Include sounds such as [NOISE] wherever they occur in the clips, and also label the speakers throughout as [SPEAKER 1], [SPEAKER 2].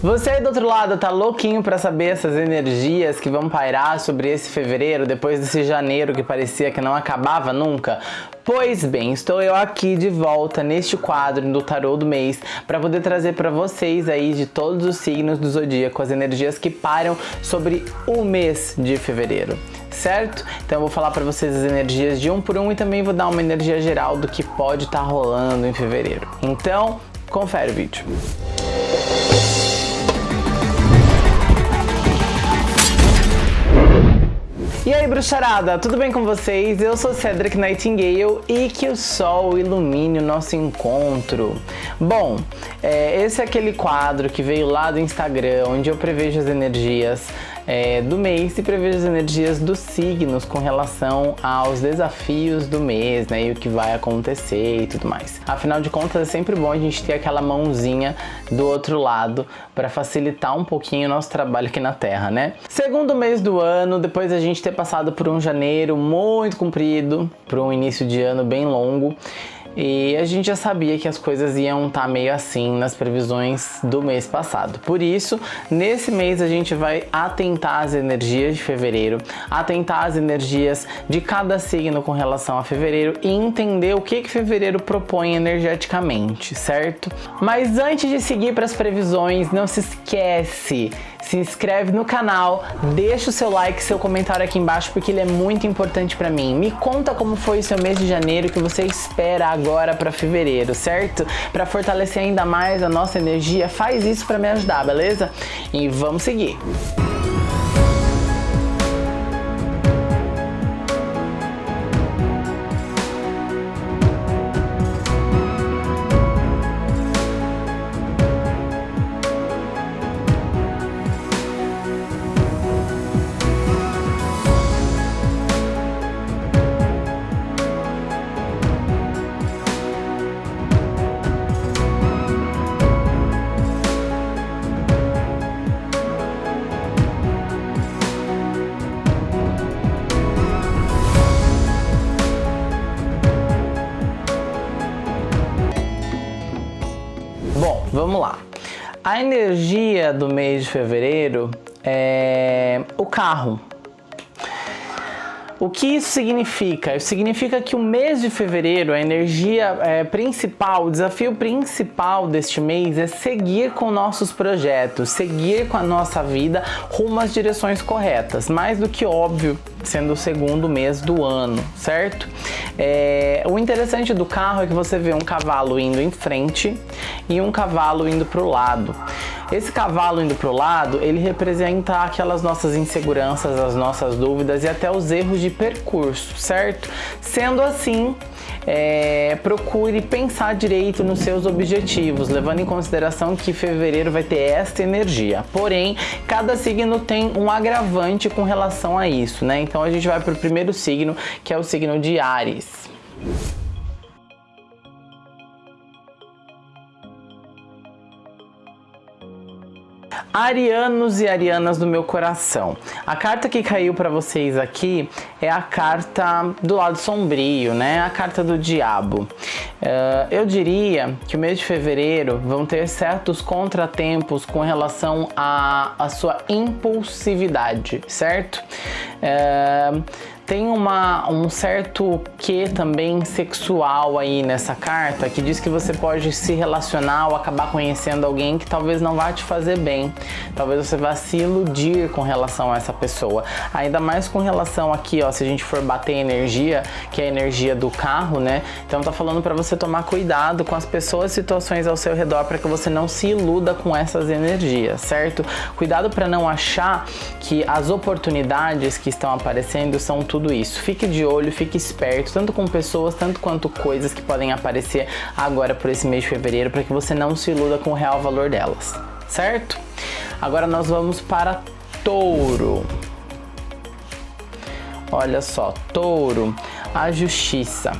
[SPEAKER 1] Você aí do outro lado tá louquinho para saber essas energias que vão pairar sobre esse fevereiro, depois desse janeiro que parecia que não acabava nunca? Pois bem, estou eu aqui de volta neste quadro do tarô do mês para poder trazer para vocês aí de todos os signos do zodíaco as energias que param sobre o mês de fevereiro certo? Então eu vou falar para vocês as energias de um por um e também vou dar uma energia geral do que pode estar tá rolando em fevereiro. Então, confere o vídeo. Bruxarada, tudo bem com vocês? Eu sou Cedric Nightingale e que o sol ilumine o nosso encontro. Bom, é, esse é aquele quadro que veio lá do Instagram, onde eu prevejo as energias é, do mês e prevejo as energias dos signos com relação aos desafios do mês, né, e o que vai acontecer e tudo mais. Afinal de contas, é sempre bom a gente ter aquela mãozinha do outro lado para facilitar um pouquinho o nosso trabalho aqui na Terra, né? Segundo mês do ano, depois a gente ter passado por um janeiro muito comprido, por um início de ano bem longo, e a gente já sabia que as coisas iam estar tá meio assim nas previsões do mês passado. Por isso, nesse mês a gente vai atentar às energias de fevereiro, atentar às energias de cada signo com relação a fevereiro e entender o que que fevereiro propõe energeticamente, certo? Mas antes de seguir para as previsões, não se esquece se inscreve no canal, deixa o seu like, seu comentário aqui embaixo, porque ele é muito importante para mim. Me conta como foi o seu mês de janeiro, que você espera agora para fevereiro, certo? Para fortalecer ainda mais a nossa energia, faz isso para me ajudar, beleza? E vamos seguir. Energia do mês de fevereiro é o carro. O que isso significa? Isso significa que o mês de fevereiro, a energia é, principal, o desafio principal deste mês é seguir com nossos projetos, seguir com a nossa vida rumo às direções corretas. Mais do que óbvio, sendo o segundo mês do ano, certo? É, o interessante do carro é que você vê um cavalo indo em frente e um cavalo indo para o lado. Esse cavalo indo para o lado, ele representa aquelas nossas inseguranças, as nossas dúvidas e até os erros de percurso, certo? Sendo assim, é, procure pensar direito nos seus objetivos, levando em consideração que fevereiro vai ter esta energia. Porém, cada signo tem um agravante com relação a isso, né? Então a gente vai para o primeiro signo, que é o signo de Ares. Arianos e arianas do meu coração. A carta que caiu para vocês aqui é a carta do lado sombrio, né? A carta do diabo. Uh, eu diria que o mês de fevereiro vão ter certos contratempos com relação à, sua impulsividade, certo? Uh, tem uma, um certo que também sexual aí nessa carta que diz que você pode se relacionar ou acabar conhecendo alguém que talvez não vá te fazer bem. Talvez você vá se iludir com relação a essa pessoa. Ainda mais com relação aqui, ó, se a gente for bater energia, que é a energia do carro, né? Então tá falando para você tomar cuidado com as pessoas e situações ao seu redor para que você não se iluda com essas energias, certo? Cuidado para não achar que as oportunidades que estão aparecendo são tudo tudo isso. Fique de olho, fique esperto, tanto com pessoas, tanto quanto coisas que podem aparecer agora por esse mês de fevereiro, para que você não se iluda com o real valor delas, certo? Agora nós vamos para touro. Olha só, touro, a justiça.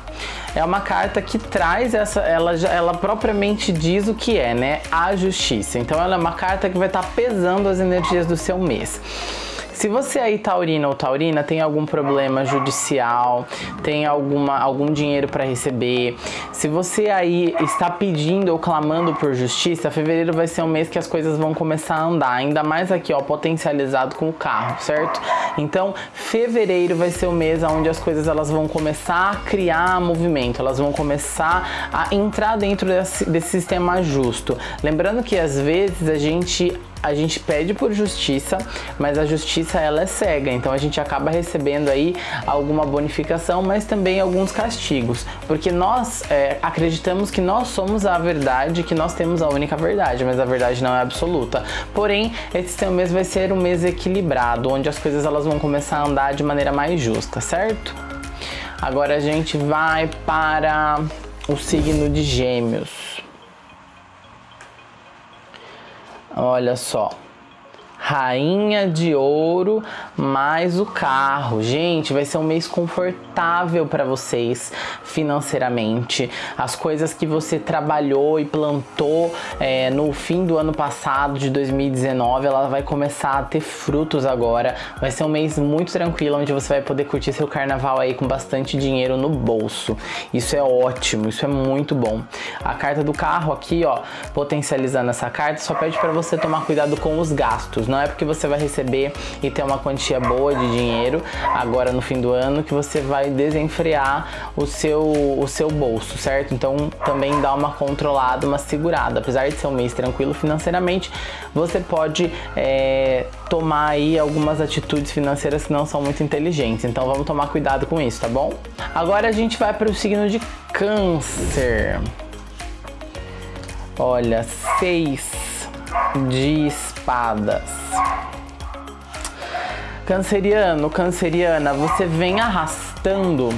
[SPEAKER 1] É uma carta que traz essa, ela, ela propriamente diz o que é, né? A justiça. Então ela é uma carta que vai estar pesando as energias do seu mês. Se você aí taurina ou taurina tem algum problema judicial, tem alguma, algum dinheiro para receber, se você aí está pedindo ou clamando por justiça, fevereiro vai ser um mês que as coisas vão começar a andar, ainda mais aqui ó, potencializado com o carro, certo? Então, fevereiro vai ser o mês onde as coisas elas vão começar a criar movimento, elas vão começar a entrar dentro desse, desse sistema justo. Lembrando que às vezes a gente a gente pede por justiça, mas a justiça ela é cega, então a gente acaba recebendo aí alguma bonificação, mas também alguns castigos, porque nós é, acreditamos que nós somos a verdade, que nós temos a única verdade, mas a verdade não é absoluta. Porém, esse seu mês vai ser um mês equilibrado, onde as coisas elas vão começar a andar de maneira mais justa, certo? Agora a gente vai para o signo de Gêmeos. Olha só. Rainha de ouro mais o carro. Gente, vai ser um mês confortável para vocês financeiramente. As coisas que você trabalhou e plantou é, no fim do ano passado, de 2019, ela vai começar a ter frutos agora. Vai ser um mês muito tranquilo, onde você vai poder curtir seu carnaval aí com bastante dinheiro no bolso. Isso é ótimo, isso é muito bom. A carta do carro aqui, ó, potencializando essa carta, só pede para você tomar cuidado com os gastos não é porque você vai receber e ter uma quantia boa de dinheiro agora no fim do ano que você vai desenfrear o seu, o seu bolso, certo? Então também dá uma controlada, uma segurada. Apesar de ser um mês tranquilo financeiramente, você pode é, tomar aí algumas atitudes financeiras que não são muito inteligentes. Então vamos tomar cuidado com isso, tá bom? Agora a gente vai para o signo de câncer. Olha, seis de espadas. Canceriano, canceriana, você vem arrastando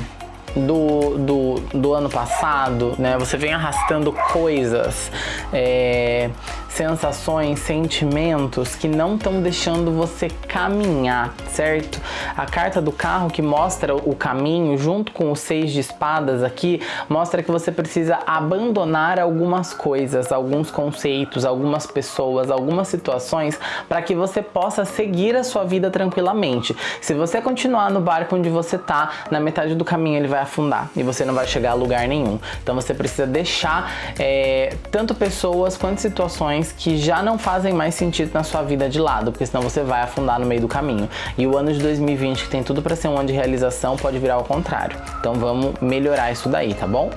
[SPEAKER 1] do, do, do ano passado, né? Você vem arrastando coisas, é, sensações, sentimentos que não estão deixando você caminhar, certo? A carta do carro que mostra o caminho, junto com os seis de espadas aqui, mostra que você precisa abandonar algumas coisas, alguns conceitos, algumas pessoas, algumas situações para que você possa seguir a sua vida tranquilamente. Se você continuar no barco onde você tá, na metade do caminho ele vai afundar e você não vai chegar a lugar nenhum. Então você precisa deixar é, tanto pessoas quanto situações que já não fazem mais sentido na sua vida de lado, porque senão você vai afundar no meio do caminho. E o ano de 2020, que tem tudo para ser um ano de realização, pode virar ao contrário. Então vamos melhorar isso daí, tá bom?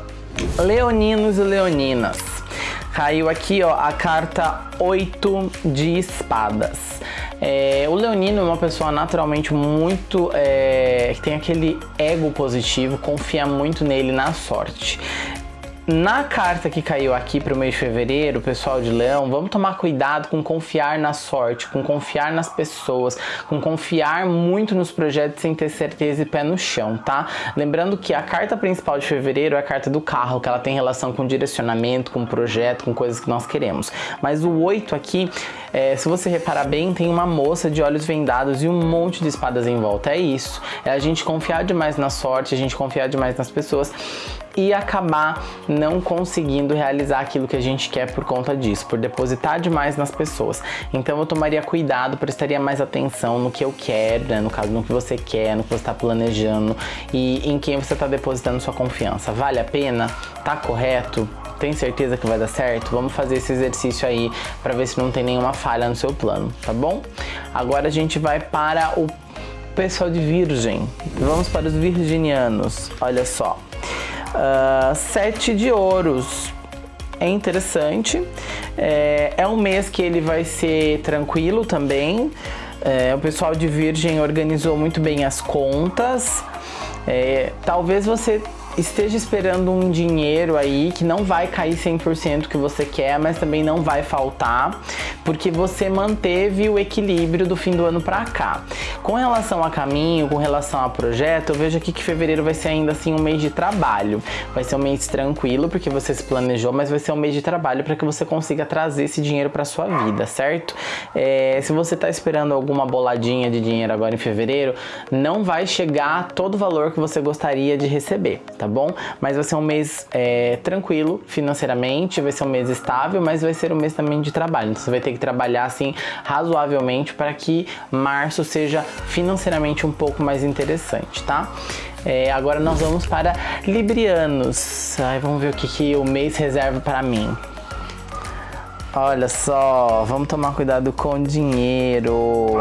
[SPEAKER 1] Leoninos e leoninas. Caiu aqui ó, a carta 8 de espadas. É, o leonino é uma pessoa naturalmente muito... É, que tem aquele ego positivo, confia muito nele na sorte. Na carta que caiu aqui para o mês de fevereiro, pessoal de leão, vamos tomar cuidado com confiar na sorte, com confiar nas pessoas, com confiar muito nos projetos sem ter certeza e pé no chão, tá? Lembrando que a carta principal de fevereiro é a carta do carro, que ela tem relação com direcionamento, com projeto, com coisas que nós queremos. Mas o 8 aqui, é, se você reparar bem, tem uma moça de olhos vendados e um monte de espadas em volta. É isso. É a gente confiar demais na sorte, a gente confiar demais nas pessoas e acabar não conseguindo realizar aquilo que a gente quer por conta disso, por depositar demais nas pessoas. Então eu tomaria cuidado, prestaria mais atenção no que eu quero, né? no caso, no que você quer, no que você está planejando e em quem você está depositando sua confiança. Vale a pena? Tá correto? Tem certeza que vai dar certo? Vamos fazer esse exercício aí para ver se não tem nenhuma falha no seu plano, tá bom? Agora a gente vai para o pessoal de Virgem. Vamos para os virginianos. Olha só. Uh, sete de ouros. É interessante. É, é um mês que ele vai ser tranquilo também. É, o pessoal de Virgem organizou muito bem as contas. É, talvez você esteja esperando um dinheiro aí que não vai cair 100% que você quer, mas também não vai faltar, porque você manteve o equilíbrio do fim do ano para cá. Com relação a caminho, com relação a projeto, eu vejo aqui que fevereiro vai ser ainda assim um mês de trabalho. Vai ser um mês tranquilo porque você se planejou, mas vai ser um mês de trabalho para que você consiga trazer esse dinheiro para sua vida, certo? É, se você está esperando alguma boladinha de dinheiro agora em fevereiro, não vai chegar todo o valor que você gostaria de receber, tá? bom? Mas vai ser um mês é, tranquilo financeiramente, vai ser um mês estável, mas vai ser um mês também de trabalho. Então você vai ter que trabalhar assim razoavelmente para que março seja financeiramente um pouco mais interessante, tá? É, agora nós vamos para Librianos. Ai, vamos ver o que, que o mês reserva para mim. Olha só, vamos tomar cuidado com o dinheiro.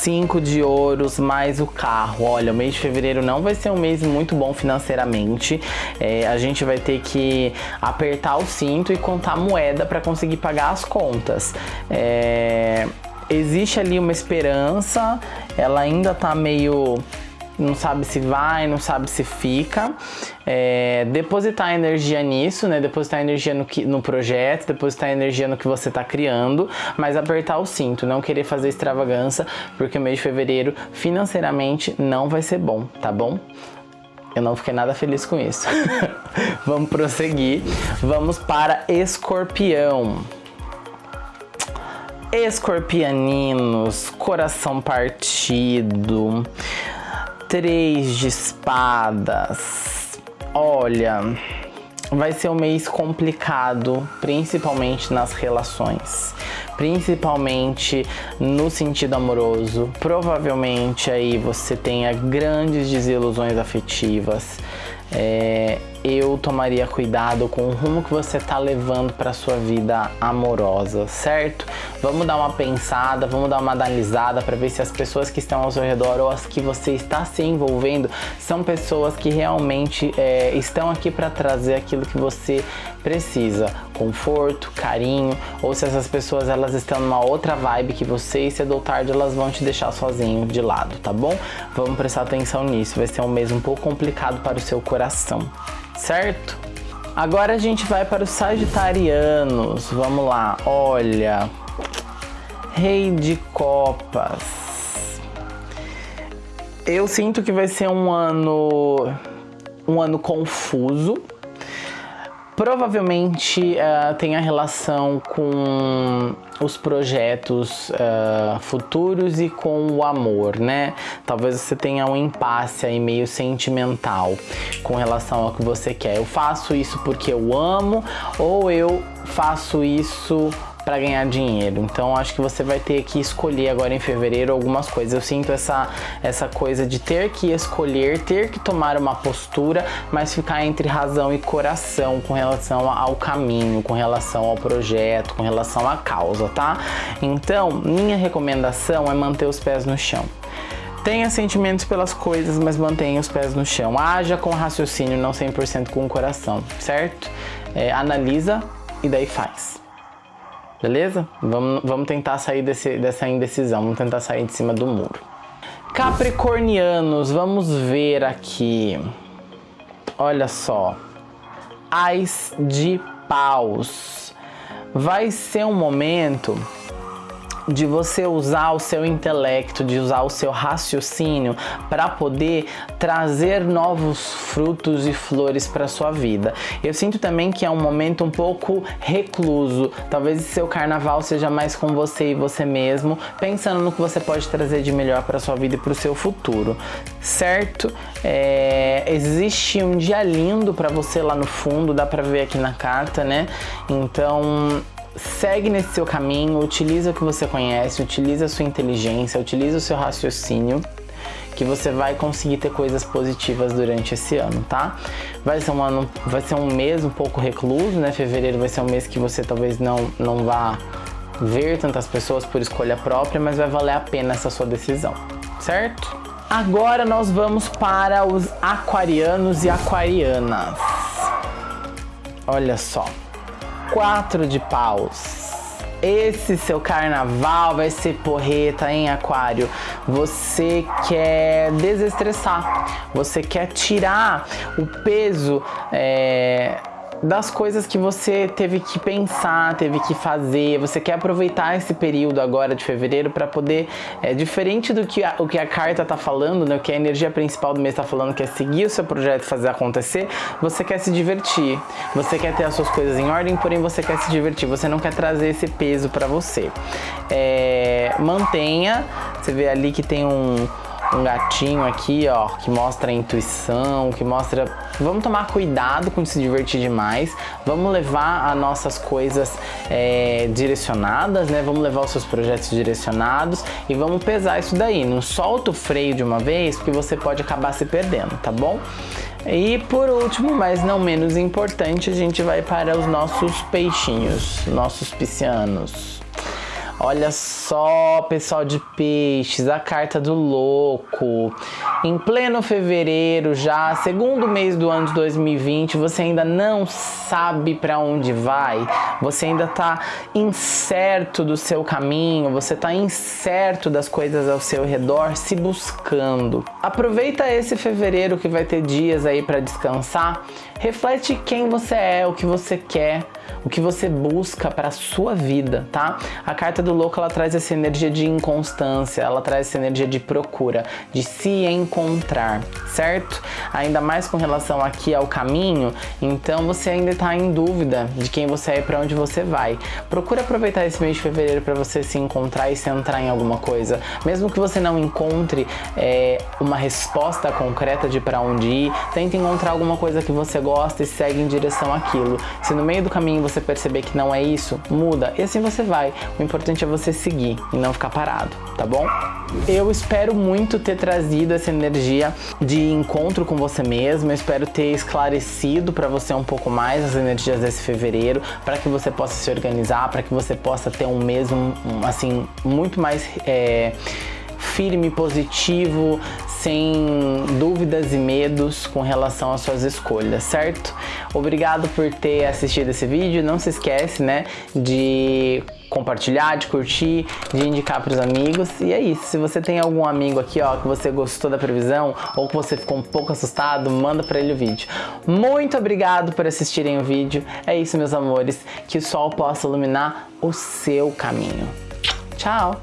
[SPEAKER 1] Cinco de ouros mais o carro. Olha, o mês de fevereiro não vai ser um mês muito bom financeiramente. É, a gente vai ter que apertar o cinto e contar moeda para conseguir pagar as contas. É, existe ali uma esperança, ela ainda tá meio não sabe se vai, não sabe se fica. É, depositar energia nisso, né? Depositar energia no, que, no projeto, depositar energia no que você está criando, mas apertar o cinto, não querer fazer extravagância, porque o mês de fevereiro financeiramente não vai ser bom, tá bom? Eu não fiquei nada feliz com isso. [LAUGHS] Vamos prosseguir. Vamos para escorpião. Escorpianinos, coração partido, Três de espadas. Olha, vai ser um mês complicado, principalmente nas relações, principalmente no sentido amoroso. Provavelmente aí você tenha grandes desilusões afetivas. É, eu tomaria cuidado com o rumo que você está levando para sua vida amorosa, certo? Vamos dar uma pensada, vamos dar uma analisada para ver se as pessoas que estão ao seu redor ou as que você está se envolvendo são pessoas que realmente é, estão aqui para trazer aquilo que você precisa, conforto, carinho, ou se essas pessoas elas estão numa outra vibe que você e cedo ou tarde elas vão te deixar sozinho de lado, tá bom? Vamos prestar atenção nisso, vai ser um mês um pouco complicado para o seu coração certo? Agora a gente vai para os sagitarianos. Vamos lá, olha. Rei de copas. Eu sinto que vai ser um ano um ano confuso, provavelmente uh, tem a relação com os projetos uh, futuros e com o amor, né? Talvez você tenha um impasse aí meio sentimental com relação ao que você quer. Eu faço isso porque eu amo ou eu faço isso para ganhar dinheiro. Então acho que você vai ter que escolher agora em fevereiro algumas coisas. Eu sinto essa, essa coisa de ter que escolher, ter que tomar uma postura, mas ficar entre razão e coração com relação ao caminho, com relação ao projeto, com relação à causa, tá? Então, minha recomendação é manter os pés no chão. Tenha sentimentos pelas coisas, mas mantenha os pés no chão. Haja com raciocínio, não 100% com o coração, certo? É, analisa e daí faz. Beleza? Vamos, vamos tentar sair desse, dessa indecisão, vamos tentar sair de cima do muro. Capricornianos, vamos ver aqui. Olha só. Ais de paus. Vai ser um momento de você usar o seu intelecto, de usar o seu raciocínio para poder trazer novos frutos e flores para sua vida. Eu sinto também que é um momento um pouco recluso. Talvez seu carnaval seja mais com você e você mesmo, pensando no que você pode trazer de melhor para sua vida e para o seu futuro, certo? É, existe um dia lindo para você lá no fundo, dá para ver aqui na carta, né? Então segue nesse seu caminho, utiliza o que você conhece, utiliza a sua inteligência, utiliza o seu raciocínio que você vai conseguir ter coisas positivas durante esse ano, tá? Vai ser um ano, vai ser um mês um pouco recluso, né? Fevereiro vai ser um mês que você talvez não não vá ver tantas pessoas por escolha própria, mas vai valer a pena essa sua decisão, certo? Agora nós vamos para os aquarianos e aquarianas. Olha só quatro de paus. Esse seu carnaval vai ser porreta em aquário. Você quer desestressar, você quer tirar o peso é, das coisas que você teve que pensar, teve que fazer. Você quer aproveitar esse período agora de fevereiro para poder, é, diferente do que a, o que a carta tá falando, né, o que a energia principal do mês está falando, que é seguir o seu projeto e fazer acontecer, você quer se divertir. Você quer ter as suas coisas em ordem, porém você quer se divertir. Você não quer trazer esse peso para você. É, mantenha, você vê ali que tem um um gatinho aqui, ó, que mostra a intuição, que mostra... Vamos tomar cuidado com se divertir demais, vamos levar as nossas coisas é, direcionadas, né? Vamos levar os seus projetos direcionados e vamos pesar isso daí. Não solta o freio de uma vez, porque você pode acabar se perdendo, tá bom? E por último, mas não menos importante, a gente vai para os nossos peixinhos, nossos piscianos. Olha só, pessoal de peixes, a carta do louco. Em pleno fevereiro já, segundo mês do ano de 2020, você ainda não sabe para onde vai, você ainda tá incerto do seu caminho, você tá incerto das coisas ao seu redor, se buscando. Aproveita esse fevereiro que vai ter dias aí para descansar, reflete quem você é, o que você quer, o que você busca para a sua vida, tá? A carta do louco ela traz essa energia de inconstância, ela traz essa energia de procura, de se encontrar, certo? Ainda mais com relação aqui ao caminho, então você ainda está em dúvida de quem você é e para onde você vai. Procura aproveitar esse mês de fevereiro para você se encontrar e centrar em alguma coisa. Mesmo que você não encontre é, uma resposta concreta de para onde ir, tenta encontrar alguma coisa que você gosta e segue em direção àquilo. Se no meio do caminho você perceber que não é isso, muda e assim você vai. O importante é você seguir e não ficar parado, tá bom? Eu espero muito ter trazido essa energia de encontro com você mesmo, eu espero ter esclarecido para você um pouco mais as energias desse fevereiro, para que você possa se organizar, para que você possa ter um mesmo, assim, muito mais... É, firme, positivo, sem dúvidas e medos com relação às suas escolhas, certo? Obrigado por ter assistido esse vídeo, não se esquece, né, de compartilhar, de curtir, de indicar para os amigos. E é isso. Se você tem algum amigo aqui, ó, que você gostou da previsão ou que você ficou um pouco assustado, manda para ele o vídeo. Muito obrigado por assistirem o vídeo. É isso, meus amores. Que o sol possa iluminar o seu caminho. Tchau!